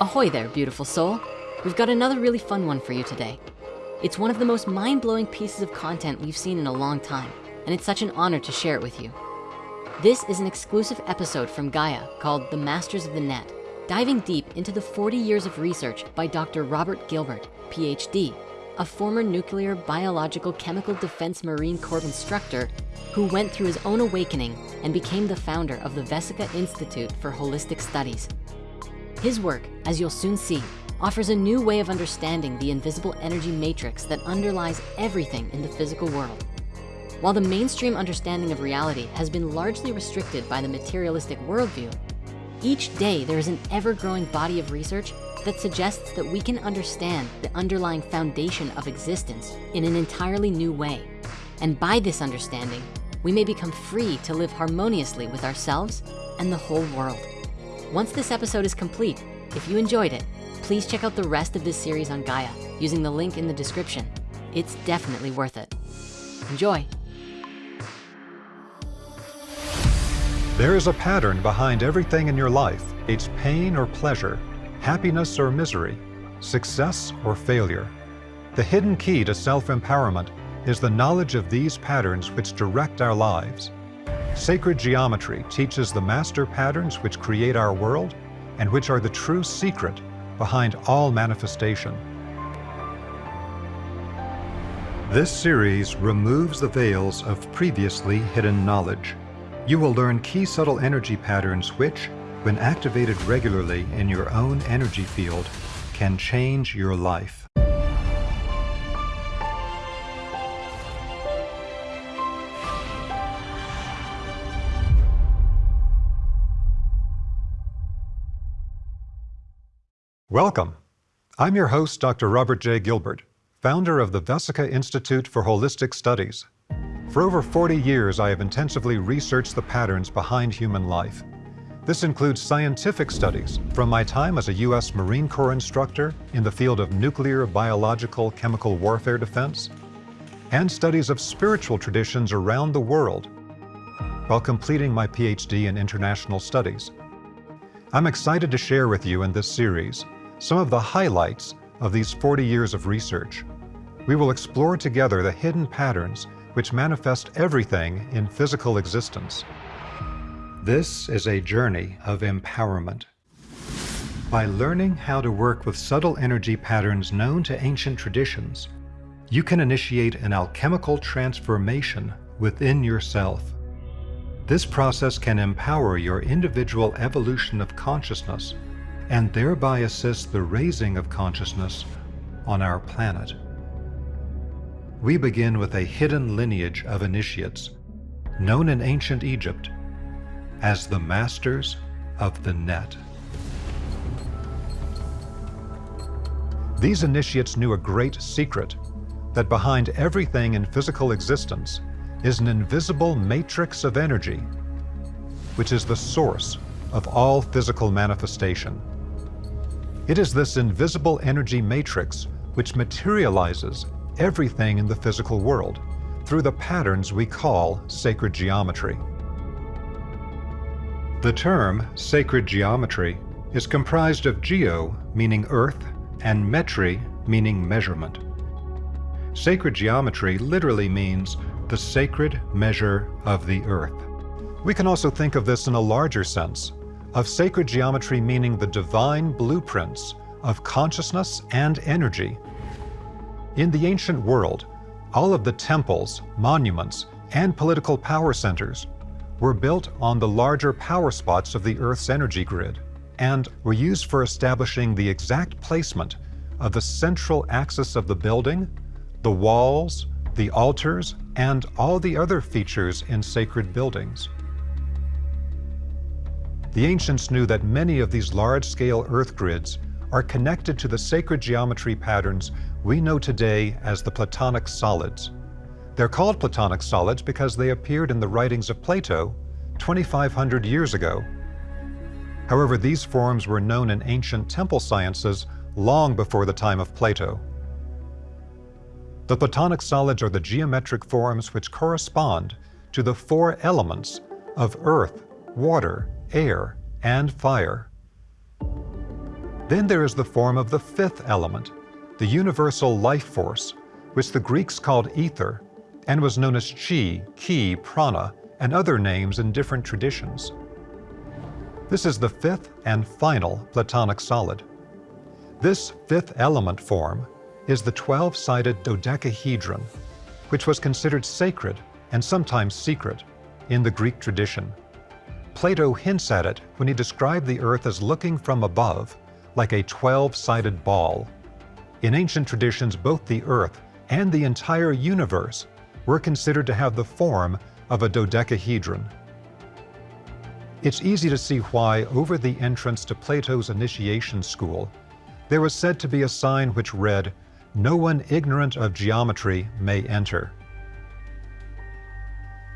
Ahoy there, beautiful soul. We've got another really fun one for you today. It's one of the most mind-blowing pieces of content we've seen in a long time, and it's such an honor to share it with you. This is an exclusive episode from Gaia called The Masters of the Net, diving deep into the 40 years of research by Dr. Robert Gilbert, PhD, a former nuclear, biological, chemical defense Marine Corps instructor who went through his own awakening and became the founder of the Vesica Institute for Holistic Studies. His work, as you'll soon see, offers a new way of understanding the invisible energy matrix that underlies everything in the physical world. While the mainstream understanding of reality has been largely restricted by the materialistic worldview, each day there is an ever-growing body of research that suggests that we can understand the underlying foundation of existence in an entirely new way. And by this understanding, we may become free to live harmoniously with ourselves and the whole world. Once this episode is complete, if you enjoyed it, please check out the rest of this series on Gaia using the link in the description. It's definitely worth it. Enjoy. There is a pattern behind everything in your life. It's pain or pleasure, happiness or misery, success or failure. The hidden key to self-empowerment is the knowledge of these patterns which direct our lives. Sacred geometry teaches the master patterns which create our world and which are the true secret behind all manifestation. This series removes the veils of previously hidden knowledge. You will learn key subtle energy patterns which, when activated regularly in your own energy field, can change your life. Welcome. I'm your host, Dr. Robert J. Gilbert, founder of the Vesica Institute for Holistic Studies. For over 40 years, I have intensively researched the patterns behind human life. This includes scientific studies from my time as a U.S. Marine Corps instructor in the field of nuclear, biological, chemical warfare defense, and studies of spiritual traditions around the world while completing my PhD in international studies. I'm excited to share with you in this series some of the highlights of these 40 years of research. We will explore together the hidden patterns which manifest everything in physical existence. This is a journey of empowerment. By learning how to work with subtle energy patterns known to ancient traditions, you can initiate an alchemical transformation within yourself. This process can empower your individual evolution of consciousness and thereby assist the raising of consciousness on our planet. We begin with a hidden lineage of initiates, known in ancient Egypt as the Masters of the Net. These initiates knew a great secret, that behind everything in physical existence is an invisible matrix of energy, which is the source of all physical manifestation. It is this invisible energy matrix which materializes everything in the physical world through the patterns we call sacred geometry. The term sacred geometry is comprised of geo, meaning earth, and metri, meaning measurement. Sacred geometry literally means the sacred measure of the earth. We can also think of this in a larger sense, of sacred geometry meaning the divine blueprints of consciousness and energy. In the ancient world, all of the temples, monuments, and political power centers were built on the larger power spots of the Earth's energy grid and were used for establishing the exact placement of the central axis of the building, the walls, the altars, and all the other features in sacred buildings. The ancients knew that many of these large-scale Earth grids are connected to the sacred geometry patterns we know today as the Platonic solids. They're called Platonic solids because they appeared in the writings of Plato 2,500 years ago. However, these forms were known in ancient temple sciences long before the time of Plato. The Platonic solids are the geometric forms which correspond to the four elements of earth, water, air, and fire. Then there is the form of the fifth element, the universal life force, which the Greeks called ether, and was known as chi, ki, prana, and other names in different traditions. This is the fifth and final Platonic solid. This fifth element form is the 12-sided dodecahedron, which was considered sacred and sometimes secret in the Greek tradition. Plato hints at it when he described the earth as looking from above like a 12-sided ball. In ancient traditions, both the earth and the entire universe were considered to have the form of a dodecahedron. It's easy to see why, over the entrance to Plato's initiation school, there was said to be a sign which read, No one ignorant of geometry may enter.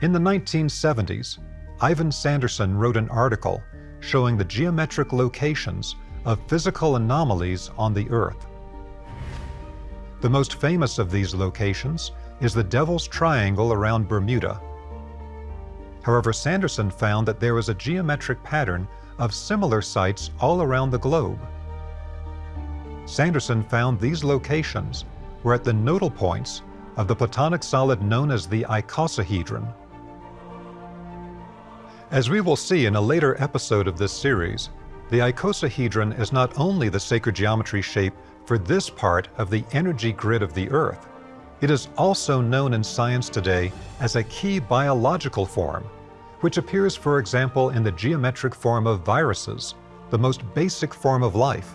In the 1970s, Ivan Sanderson wrote an article showing the geometric locations of physical anomalies on the Earth. The most famous of these locations is the Devil's Triangle around Bermuda. However, Sanderson found that there was a geometric pattern of similar sites all around the globe. Sanderson found these locations were at the nodal points of the Platonic solid known as the icosahedron. As we will see in a later episode of this series, the icosahedron is not only the sacred geometry shape for this part of the energy grid of the Earth, it is also known in science today as a key biological form, which appears, for example, in the geometric form of viruses, the most basic form of life.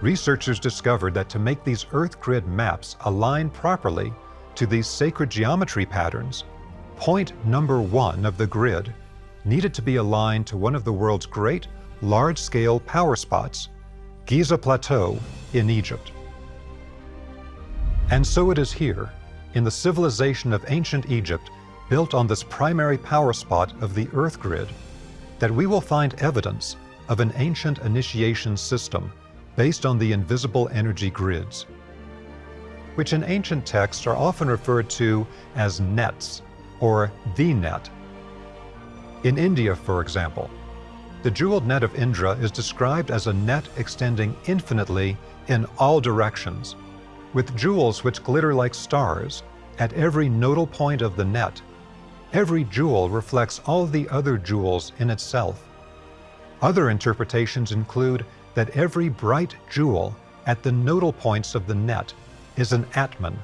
Researchers discovered that to make these Earth grid maps align properly to these sacred geometry patterns, point number one of the grid needed to be aligned to one of the world's great large-scale power spots, Giza Plateau in Egypt. And so it is here, in the civilization of ancient Egypt, built on this primary power spot of the Earth grid, that we will find evidence of an ancient initiation system based on the invisible energy grids, which in ancient texts are often referred to as nets or the net. In India, for example, the jeweled net of Indra is described as a net extending infinitely in all directions, with jewels which glitter like stars at every nodal point of the net. Every jewel reflects all the other jewels in itself. Other interpretations include that every bright jewel at the nodal points of the net is an Atman,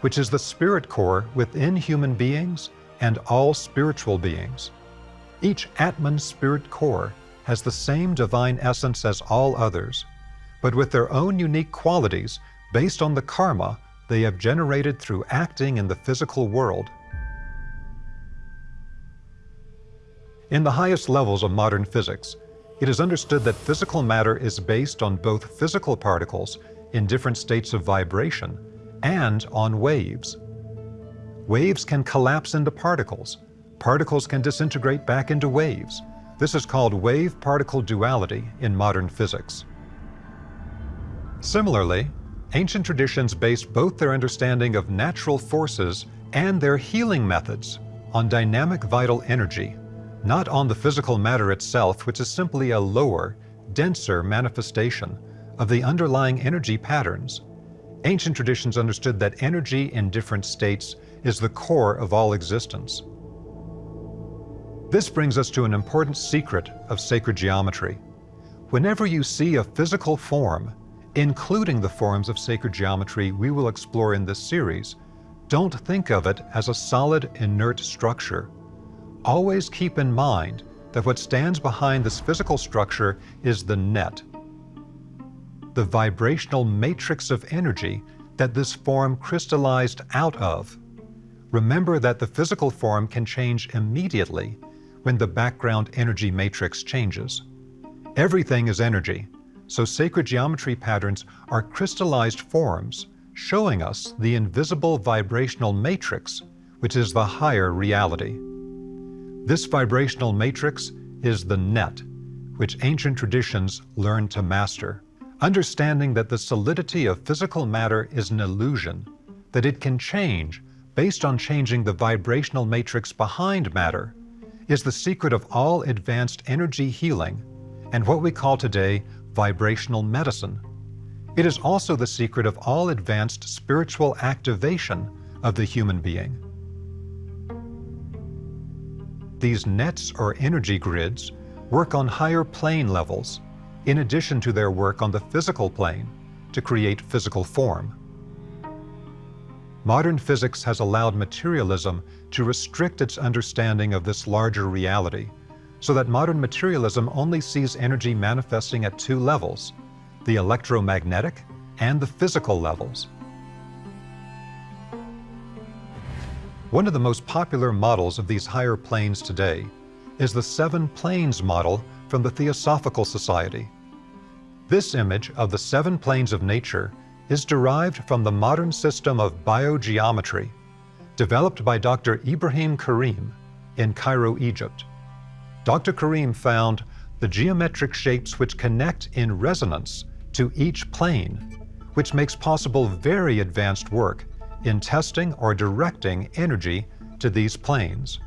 which is the spirit core within human beings and all spiritual beings. Each Atman spirit core has the same divine essence as all others, but with their own unique qualities based on the karma they have generated through acting in the physical world. In the highest levels of modern physics, it is understood that physical matter is based on both physical particles in different states of vibration and on waves. Waves can collapse into particles. Particles can disintegrate back into waves. This is called wave-particle duality in modern physics. Similarly, ancient traditions based both their understanding of natural forces and their healing methods on dynamic vital energy, not on the physical matter itself, which is simply a lower, denser manifestation of the underlying energy patterns. Ancient traditions understood that energy in different states is the core of all existence. This brings us to an important secret of sacred geometry. Whenever you see a physical form including the forms of sacred geometry we will explore in this series, don't think of it as a solid, inert structure. Always keep in mind that what stands behind this physical structure is the net, the vibrational matrix of energy that this form crystallized out of. Remember that the physical form can change immediately when the background energy matrix changes. Everything is energy, so sacred geometry patterns are crystallized forms showing us the invisible vibrational matrix, which is the higher reality. This vibrational matrix is the net, which ancient traditions learned to master. Understanding that the solidity of physical matter is an illusion, that it can change based on changing the vibrational matrix behind matter, is the secret of all advanced energy healing and what we call today vibrational medicine. It is also the secret of all advanced spiritual activation of the human being. These nets or energy grids work on higher plane levels, in addition to their work on the physical plane to create physical form. Modern physics has allowed materialism to restrict its understanding of this larger reality, so that modern materialism only sees energy manifesting at two levels, the electromagnetic and the physical levels. One of the most popular models of these higher planes today is the Seven Planes model from the Theosophical Society. This image of the seven planes of nature is derived from the modern system of biogeometry developed by Dr. Ibrahim Karim in Cairo, Egypt. Dr. Karim found the geometric shapes which connect in resonance to each plane, which makes possible very advanced work in testing or directing energy to these planes.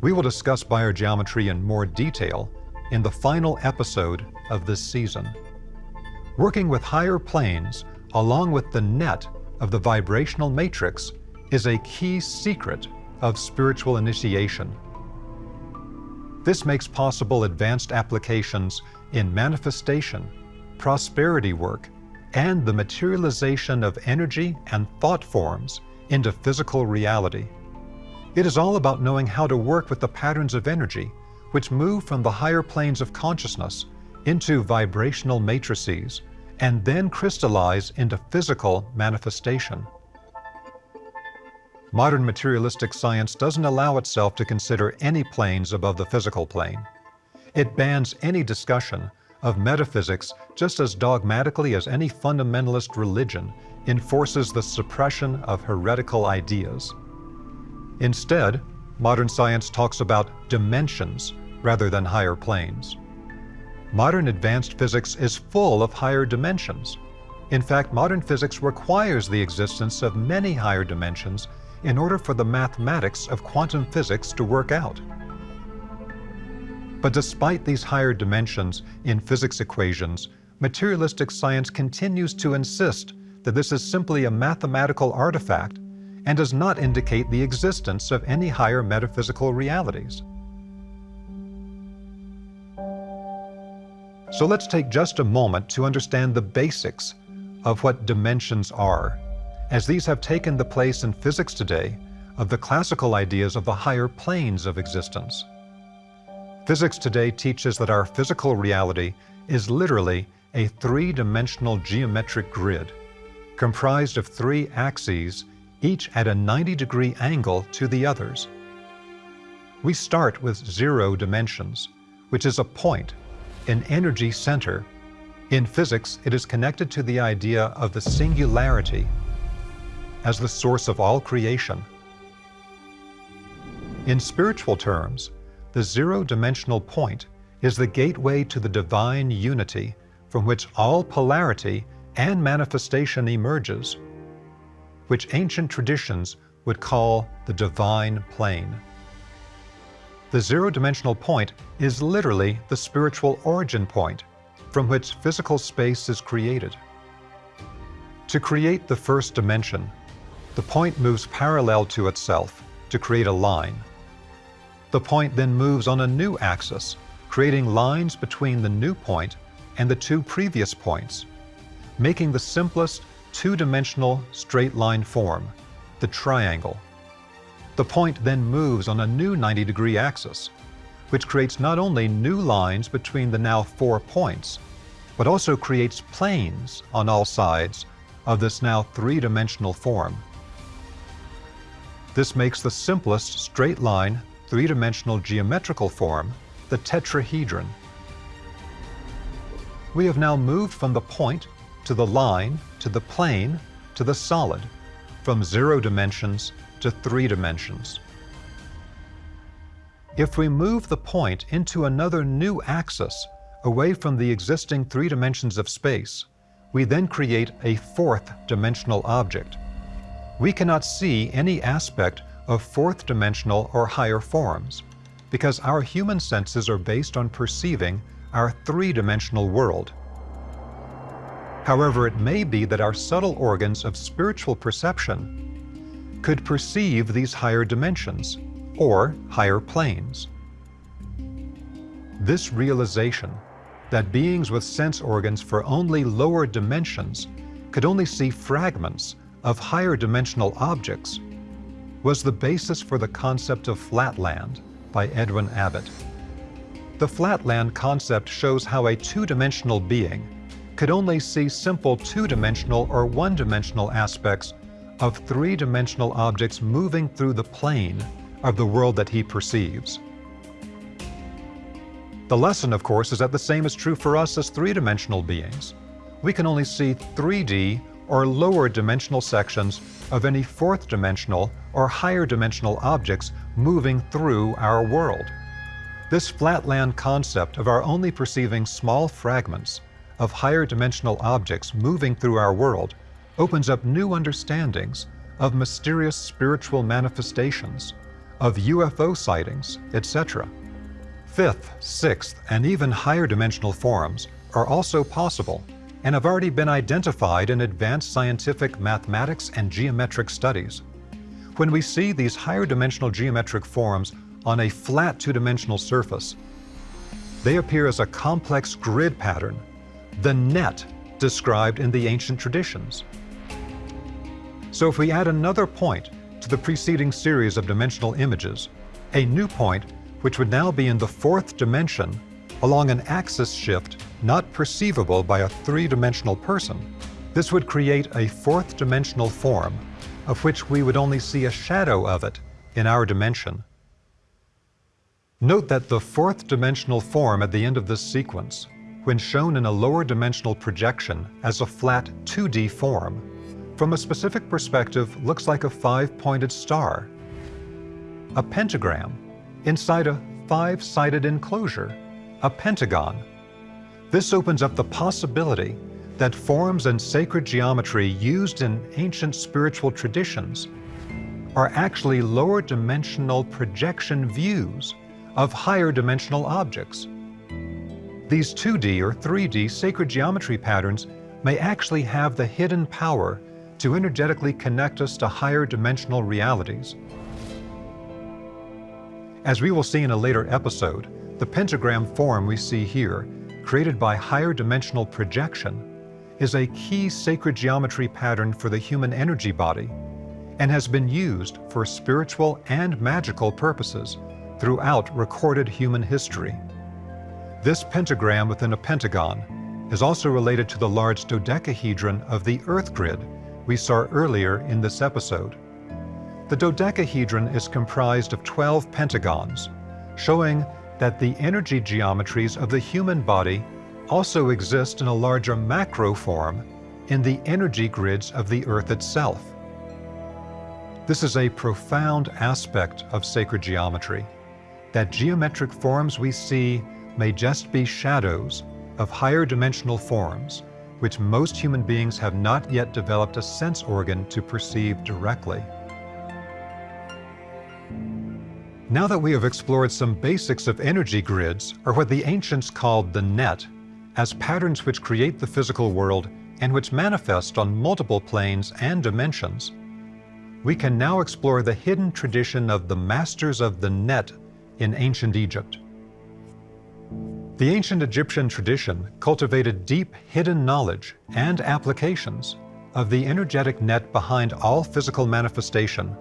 We will discuss biogeometry in more detail in the final episode of this season. Working with higher planes, along with the net of the vibrational matrix, is a key secret of spiritual initiation. This makes possible advanced applications in manifestation, prosperity work, and the materialization of energy and thought forms into physical reality. It is all about knowing how to work with the patterns of energy which move from the higher planes of consciousness into vibrational matrices and then crystallize into physical manifestation. Modern materialistic science doesn't allow itself to consider any planes above the physical plane. It bans any discussion of metaphysics just as dogmatically as any fundamentalist religion enforces the suppression of heretical ideas. Instead, modern science talks about dimensions rather than higher planes. Modern advanced physics is full of higher dimensions. In fact, modern physics requires the existence of many higher dimensions in order for the mathematics of quantum physics to work out. But despite these higher dimensions in physics equations, materialistic science continues to insist that this is simply a mathematical artifact and does not indicate the existence of any higher metaphysical realities. So let's take just a moment to understand the basics of what dimensions are, as these have taken the place in physics today of the classical ideas of the higher planes of existence. Physics today teaches that our physical reality is literally a three-dimensional geometric grid comprised of three axes, each at a 90-degree angle to the others. We start with zero dimensions, which is a point, an energy center. In physics, it is connected to the idea of the singularity as the source of all creation. In spiritual terms, the zero-dimensional point is the gateway to the divine unity from which all polarity and manifestation emerges, which ancient traditions would call the divine plane. The zero-dimensional point is literally the spiritual origin point from which physical space is created. To create the first dimension, the point moves parallel to itself to create a line. The point then moves on a new axis, creating lines between the new point and the two previous points, making the simplest two-dimensional straight line form, the triangle. The point then moves on a new 90-degree axis, which creates not only new lines between the now four points, but also creates planes on all sides of this now three-dimensional form. This makes the simplest straight line three-dimensional geometrical form, the tetrahedron. We have now moved from the point to the line to the plane to the solid, from zero dimensions to three dimensions. If we move the point into another new axis, away from the existing three dimensions of space, we then create a fourth dimensional object. We cannot see any aspect of fourth dimensional or higher forms, because our human senses are based on perceiving our three-dimensional world. However, it may be that our subtle organs of spiritual perception could perceive these higher dimensions or higher planes. This realization that beings with sense organs for only lower dimensions could only see fragments of higher dimensional objects was the basis for the concept of flatland by Edwin Abbott. The flatland concept shows how a two-dimensional being could only see simple two-dimensional or one-dimensional aspects of three-dimensional objects moving through the plane of the world that he perceives. The lesson, of course, is that the same is true for us as three-dimensional beings. We can only see 3D or lower dimensional sections of any fourth dimensional or higher dimensional objects moving through our world. This flatland concept of our only perceiving small fragments of higher dimensional objects moving through our world opens up new understandings of mysterious spiritual manifestations, of UFO sightings, etc. Fifth, sixth, and even higher dimensional forms are also possible and have already been identified in advanced scientific mathematics and geometric studies. When we see these higher dimensional geometric forms on a flat two-dimensional surface, they appear as a complex grid pattern, the net described in the ancient traditions. So if we add another point to the preceding series of dimensional images, a new point which would now be in the fourth dimension along an axis shift not perceivable by a three-dimensional person, this would create a fourth dimensional form of which we would only see a shadow of it in our dimension. Note that the fourth dimensional form at the end of this sequence, when shown in a lower dimensional projection as a flat 2D form, from a specific perspective looks like a five-pointed star, a pentagram inside a five-sided enclosure, a pentagon. This opens up the possibility that forms and sacred geometry used in ancient spiritual traditions are actually lower dimensional projection views of higher dimensional objects. These 2D or 3D sacred geometry patterns may actually have the hidden power to energetically connect us to higher dimensional realities. As we will see in a later episode, the pentagram form we see here, created by higher dimensional projection, is a key sacred geometry pattern for the human energy body and has been used for spiritual and magical purposes throughout recorded human history. This pentagram within a pentagon is also related to the large dodecahedron of the Earth grid we saw earlier in this episode. The dodecahedron is comprised of 12 pentagons, showing that the energy geometries of the human body also exist in a larger macro form in the energy grids of the Earth itself. This is a profound aspect of sacred geometry, that geometric forms we see may just be shadows of higher dimensional forms, which most human beings have not yet developed a sense organ to perceive directly. Now that we have explored some basics of energy grids, or what the ancients called the net, as patterns which create the physical world and which manifest on multiple planes and dimensions, we can now explore the hidden tradition of the masters of the net in ancient Egypt. The ancient Egyptian tradition cultivated deep hidden knowledge and applications of the energetic net behind all physical manifestation,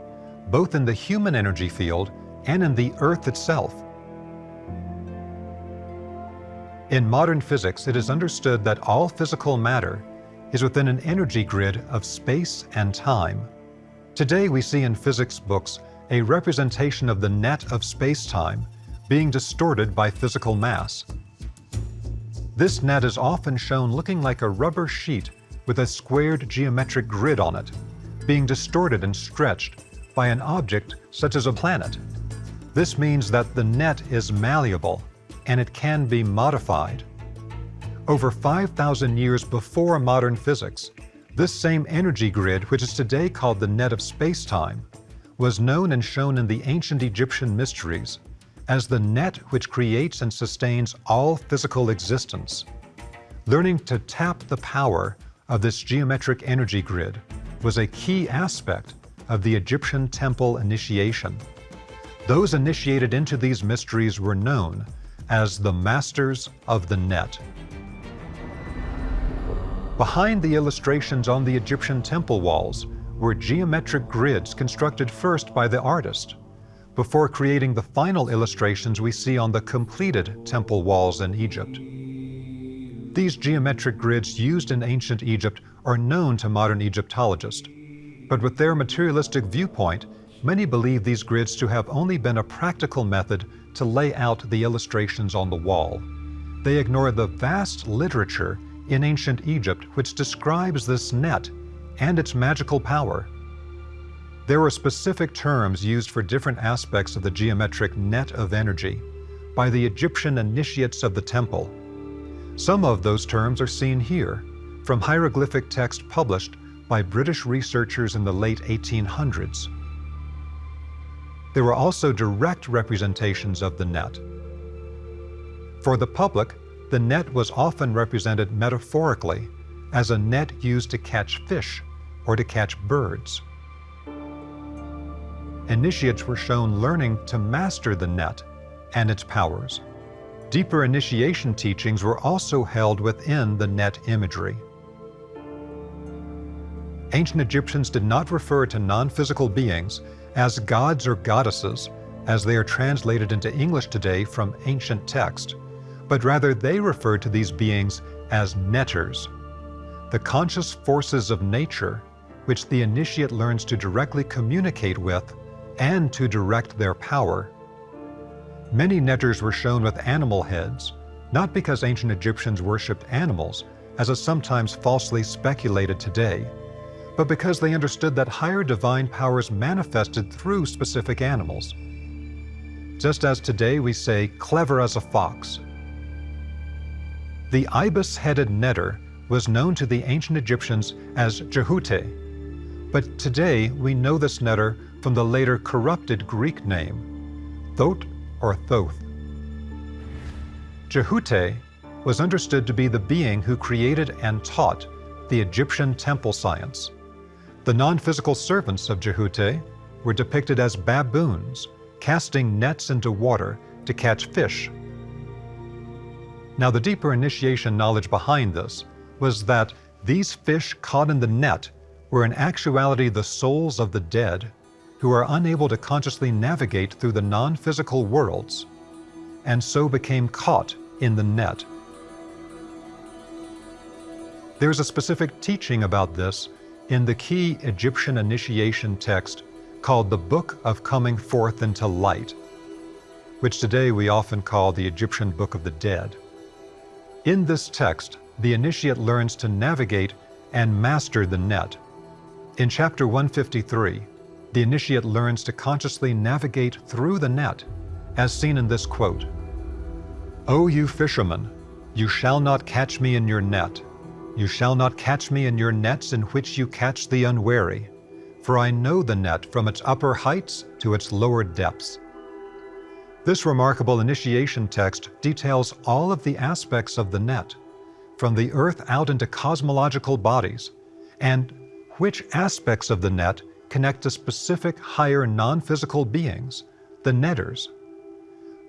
both in the human energy field and in the Earth itself. In modern physics, it is understood that all physical matter is within an energy grid of space and time. Today we see in physics books a representation of the net of space-time being distorted by physical mass. This net is often shown looking like a rubber sheet with a squared geometric grid on it, being distorted and stretched by an object such as a planet. This means that the net is malleable and it can be modified. Over 5,000 years before modern physics, this same energy grid, which is today called the net of space-time, was known and shown in the ancient Egyptian mysteries as the net which creates and sustains all physical existence. Learning to tap the power of this geometric energy grid was a key aspect of the Egyptian temple initiation. Those initiated into these mysteries were known as the Masters of the Net. Behind the illustrations on the Egyptian temple walls were geometric grids constructed first by the artist, before creating the final illustrations we see on the completed temple walls in Egypt. These geometric grids used in ancient Egypt are known to modern Egyptologists, but with their materialistic viewpoint, many believe these grids to have only been a practical method to lay out the illustrations on the wall. They ignore the vast literature in ancient Egypt which describes this net and its magical power. There were specific terms used for different aspects of the geometric net of energy by the Egyptian initiates of the temple. Some of those terms are seen here from hieroglyphic text published by British researchers in the late 1800s. There were also direct representations of the net. For the public, the net was often represented metaphorically as a net used to catch fish or to catch birds. Initiates were shown learning to master the net and its powers. Deeper initiation teachings were also held within the net imagery. Ancient Egyptians did not refer to non-physical beings as gods or goddesses, as they are translated into English today from ancient text but rather they referred to these beings as netters, the conscious forces of nature which the initiate learns to directly communicate with and to direct their power. Many netters were shown with animal heads, not because ancient Egyptians worshipped animals, as is sometimes falsely speculated today, but because they understood that higher divine powers manifested through specific animals. Just as today we say, clever as a fox, the ibis-headed netter was known to the ancient Egyptians as Jehute, but today we know this netter from the later corrupted Greek name, Thoth or Thoth. Jehute was understood to be the being who created and taught the Egyptian temple science. The non-physical servants of Jehute were depicted as baboons, casting nets into water to catch fish now the deeper initiation knowledge behind this was that these fish caught in the net were in actuality the souls of the dead who are unable to consciously navigate through the non-physical worlds and so became caught in the net. There's a specific teaching about this in the key Egyptian initiation text called the Book of Coming Forth into Light, which today we often call the Egyptian Book of the Dead. In this text, the initiate learns to navigate and master the net. In chapter 153, the initiate learns to consciously navigate through the net, as seen in this quote, O you fishermen, you shall not catch me in your net. You shall not catch me in your nets in which you catch the unwary. For I know the net from its upper heights to its lower depths. This remarkable initiation text details all of the aspects of the net, from the Earth out into cosmological bodies, and which aspects of the net connect to specific higher non-physical beings, the netters.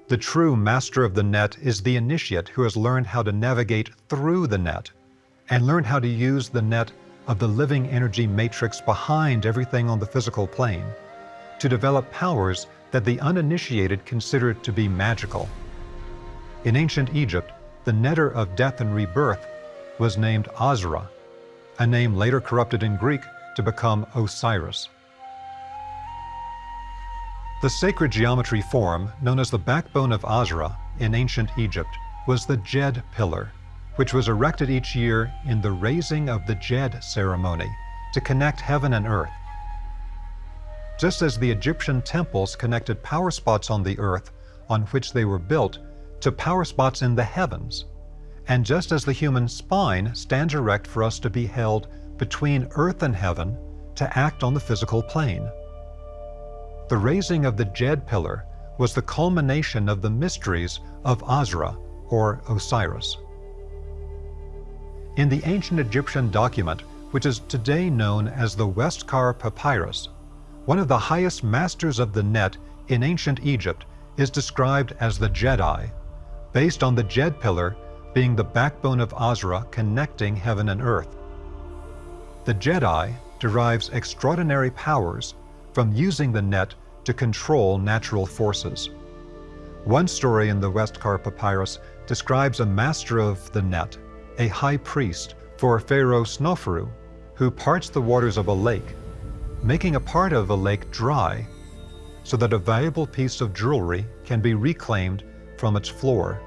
The true master of the net is the initiate who has learned how to navigate through the net and learn how to use the net of the living energy matrix behind everything on the physical plane to develop powers that the uninitiated consider to be magical. In ancient Egypt, the netter of death and rebirth was named Azra, a name later corrupted in Greek to become Osiris. The sacred geometry form, known as the backbone of Azra in ancient Egypt, was the Djed pillar, which was erected each year in the raising of the Djed ceremony to connect heaven and earth just as the Egyptian temples connected power spots on the earth on which they were built to power spots in the heavens, and just as the human spine stands erect for us to be held between earth and heaven to act on the physical plane. The raising of the Djed pillar was the culmination of the mysteries of Azra, or Osiris. In the ancient Egyptian document, which is today known as the Westcar Papyrus, one of the highest masters of the net in ancient Egypt is described as the Jedi, based on the Djed pillar being the backbone of Asra connecting heaven and earth. The Jedi derives extraordinary powers from using the net to control natural forces. One story in the Westcar Papyrus describes a master of the net, a high priest for Pharaoh Sneferu, who parts the waters of a lake, making a part of a lake dry so that a valuable piece of jewelry can be reclaimed from its floor.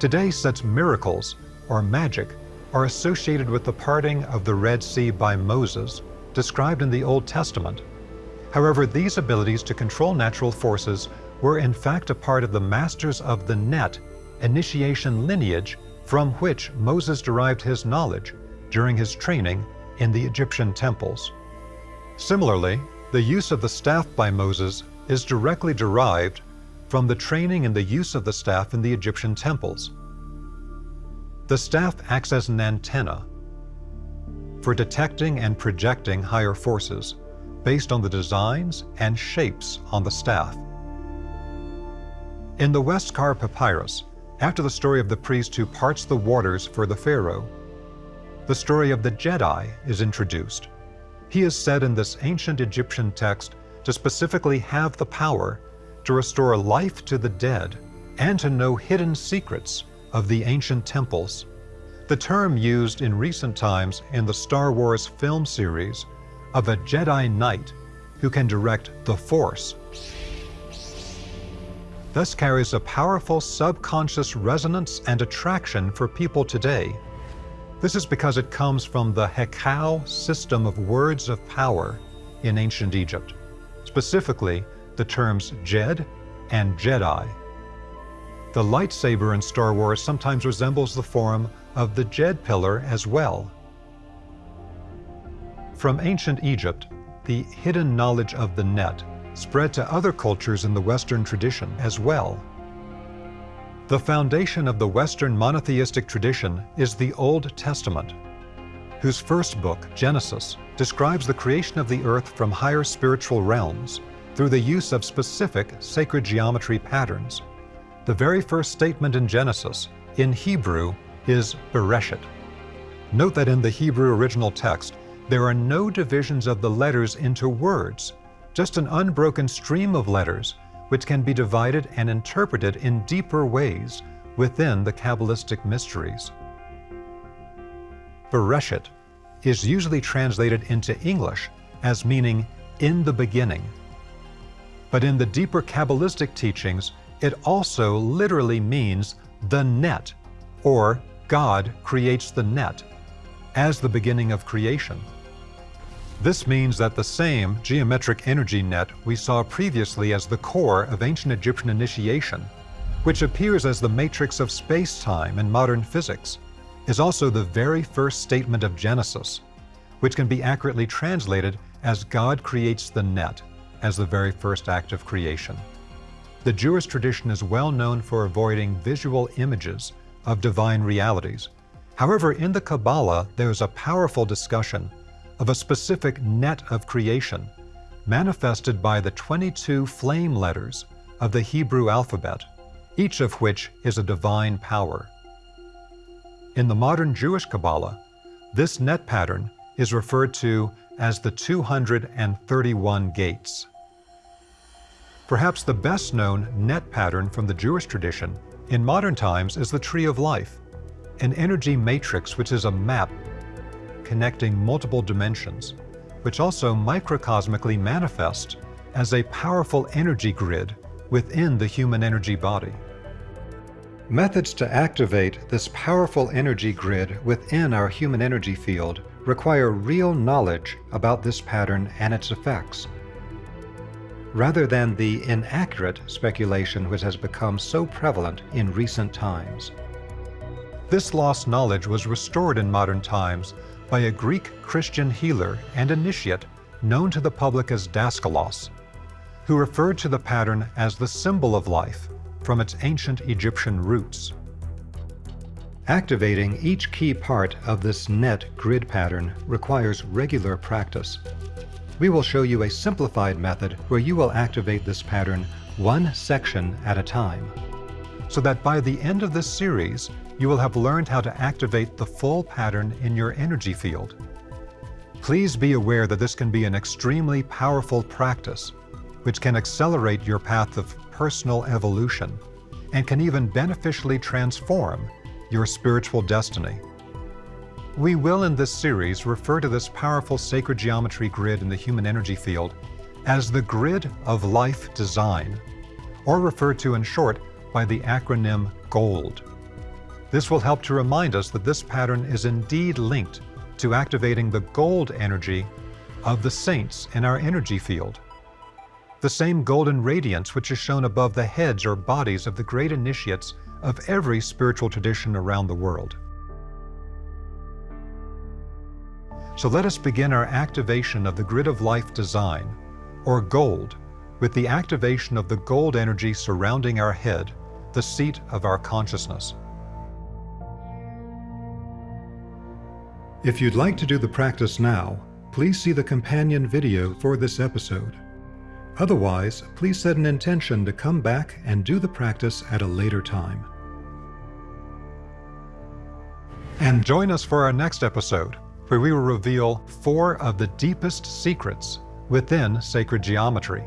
Today, such miracles, or magic, are associated with the parting of the Red Sea by Moses, described in the Old Testament. However, these abilities to control natural forces were in fact a part of the Masters of the Net initiation lineage from which Moses derived his knowledge during his training in the Egyptian temples. Similarly, the use of the staff by Moses is directly derived from the training in the use of the staff in the Egyptian temples. The staff acts as an antenna for detecting and projecting higher forces based on the designs and shapes on the staff. In the Westcar Papyrus, after the story of the priest who parts the waters for the Pharaoh, the story of the Jedi is introduced. He is said in this ancient Egyptian text to specifically have the power to restore life to the dead and to know hidden secrets of the ancient temples. The term used in recent times in the Star Wars film series of a Jedi Knight who can direct the Force thus carries a powerful subconscious resonance and attraction for people today. This is because it comes from the Hekau system of words of power in ancient Egypt, specifically the terms Jed and Jedi. The lightsaber in Star Wars sometimes resembles the form of the Djed pillar as well. From ancient Egypt, the hidden knowledge of the net spread to other cultures in the Western tradition as well. The foundation of the Western monotheistic tradition is the Old Testament, whose first book, Genesis, describes the creation of the earth from higher spiritual realms through the use of specific sacred geometry patterns. The very first statement in Genesis, in Hebrew, is Bereshit. Note that in the Hebrew original text, there are no divisions of the letters into words, just an unbroken stream of letters which can be divided and interpreted in deeper ways within the Kabbalistic mysteries. Bereshit is usually translated into English as meaning in the beginning. But in the deeper Kabbalistic teachings, it also literally means the net, or God creates the net, as the beginning of creation. This means that the same geometric energy net we saw previously as the core of ancient Egyptian initiation, which appears as the matrix of space-time in modern physics, is also the very first statement of Genesis, which can be accurately translated as God creates the net as the very first act of creation. The Jewish tradition is well known for avoiding visual images of divine realities. However, in the Kabbalah, there is a powerful discussion of a specific net of creation, manifested by the 22 flame letters of the Hebrew alphabet, each of which is a divine power. In the modern Jewish Kabbalah, this net pattern is referred to as the 231 gates. Perhaps the best known net pattern from the Jewish tradition in modern times is the Tree of Life, an energy matrix which is a map connecting multiple dimensions, which also microcosmically manifest as a powerful energy grid within the human energy body. Methods to activate this powerful energy grid within our human energy field require real knowledge about this pattern and its effects rather than the inaccurate speculation which has become so prevalent in recent times. This lost knowledge was restored in modern times by a Greek Christian healer and initiate known to the public as Daskalos, who referred to the pattern as the symbol of life from its ancient Egyptian roots. Activating each key part of this net grid pattern requires regular practice. We will show you a simplified method where you will activate this pattern one section at a time, so that by the end of this series, you will have learned how to activate the full pattern in your energy field. Please be aware that this can be an extremely powerful practice, which can accelerate your path of personal evolution and can even beneficially transform your spiritual destiny. We will in this series refer to this powerful sacred geometry grid in the human energy field as the grid of life design, or referred to in short by the acronym GOLD. This will help to remind us that this pattern is indeed linked to activating the gold energy of the saints in our energy field. The same golden radiance which is shown above the heads or bodies of the great initiates of every spiritual tradition around the world. So let us begin our activation of the grid of life design, or gold, with the activation of the gold energy surrounding our head, the seat of our consciousness. If you'd like to do the practice now, please see the companion video for this episode. Otherwise, please set an intention to come back and do the practice at a later time. And join us for our next episode, where we will reveal four of the deepest secrets within sacred geometry.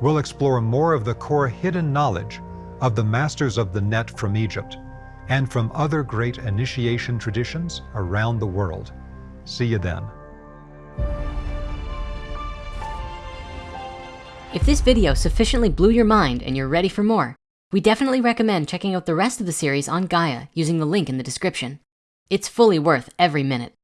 We'll explore more of the core hidden knowledge of the masters of the net from Egypt and from other great initiation traditions around the world. See you then. If this video sufficiently blew your mind and you're ready for more, we definitely recommend checking out the rest of the series on Gaia using the link in the description. It's fully worth every minute.